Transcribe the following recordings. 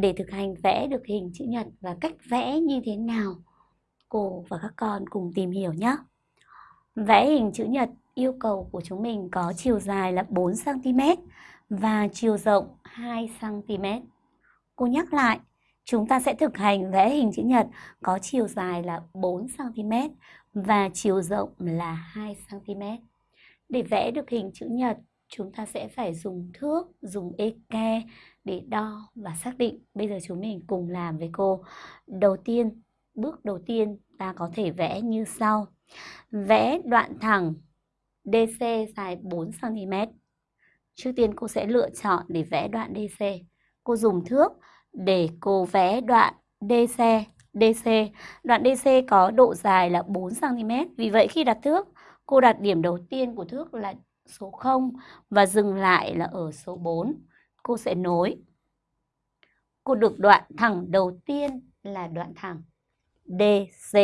để thực hành vẽ được hình chữ nhật và cách vẽ như thế nào, cô và các con cùng tìm hiểu nhé. Vẽ hình chữ nhật yêu cầu của chúng mình có chiều dài là 4cm và chiều rộng 2cm. Cô nhắc lại, chúng ta sẽ thực hành vẽ hình chữ nhật có chiều dài là 4cm và chiều rộng là 2cm. Để vẽ được hình chữ nhật, chúng ta sẽ phải dùng thước, dùng eke để đo và xác định. Bây giờ chúng mình cùng làm với cô. Đầu tiên, bước đầu tiên ta có thể vẽ như sau. Vẽ đoạn thẳng DC dài 4cm. Trước tiên cô sẽ lựa chọn để vẽ đoạn DC. Cô dùng thước để cô vẽ đoạn DC. DC. Đoạn DC có độ dài là 4cm. Vì vậy khi đặt thước, cô đặt điểm đầu tiên của thước là số 0 và dừng lại là ở số 4. Cô sẽ nối. Cô được đoạn thẳng đầu tiên là đoạn thẳng DC.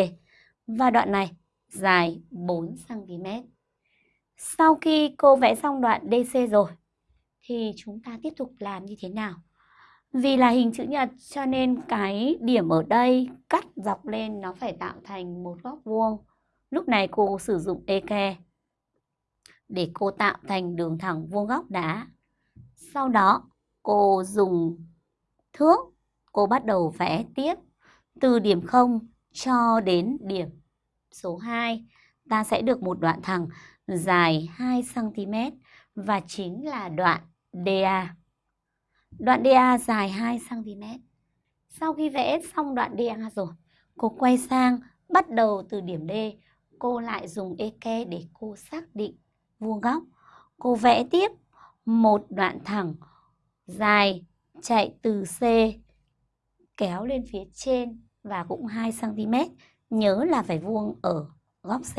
Và đoạn này dài 4cm. Sau khi cô vẽ xong đoạn DC rồi, thì chúng ta tiếp tục làm như thế nào? Vì là hình chữ nhật cho nên cái điểm ở đây cắt dọc lên nó phải tạo thành một góc vuông. Lúc này cô sử dụng eke để cô tạo thành đường thẳng vuông góc đá. Sau đó cô dùng thước, cô bắt đầu vẽ tiếp từ điểm 0 cho đến điểm số 2. Ta sẽ được một đoạn thẳng dài 2cm và chính là đoạn DA. Đoạn DA dài 2cm. Sau khi vẽ xong đoạn DA rồi, cô quay sang bắt đầu từ điểm D. Cô lại dùng eke để cô xác định vuông góc. Cô vẽ tiếp một đoạn thẳng dài chạy từ C kéo lên phía trên và cũng 2cm. Nhớ là phải vuông ở góc C.